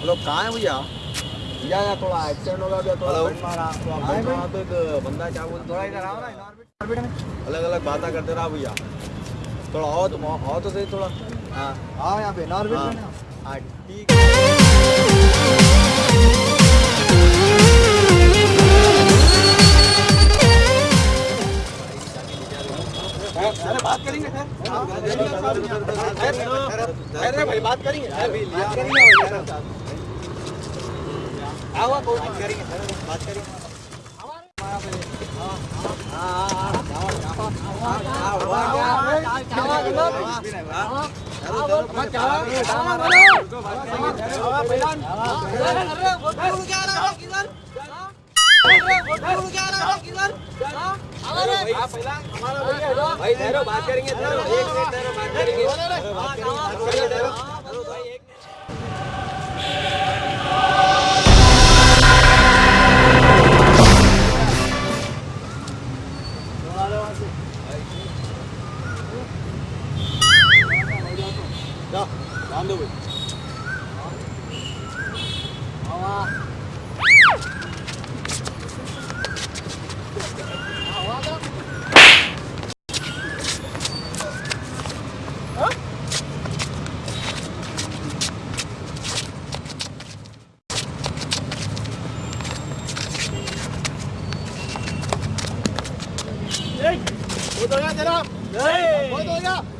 Hello कहाँ है भैया भैया यहाँ थोड़ा एक्सीडेंट हो गया भैया थोड़ा मारा तो एक बंदा क्या बोलते थोड़ा इधर आओ ना अलग अलग बातें करते रहा भैया थोड़ा आओ तुम आओ तो सही थोड़ा हाँ आओ यहाँ पे नॉर्बिट हाँ। में हाँ ठीक बात करेंगे अरे भाई बात करेंगे अभी बात करेंगे आओ कोई बात करेंगे बात करेंगे भाई ठहरो बात करेंगे एक मिनट ठहरो बात करेंगे जाओ ध्यान दो भाई बहुत हो गया तेरा बहुत हो गया ए, तू पड़ा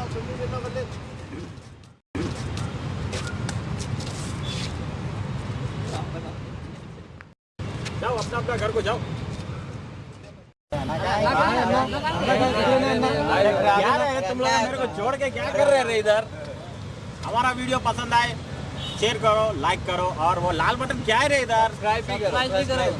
जाओ अपना अपना घर को जाओ। क्या तुम लोग मेरे को छोड़ के क्या कर रहे हैं इधर? हमारा वीडियो पसंद आए शेयर करो लाइक करो और वो लाल बटन क्या है रे इधर? सब्सक्राइब भी करो।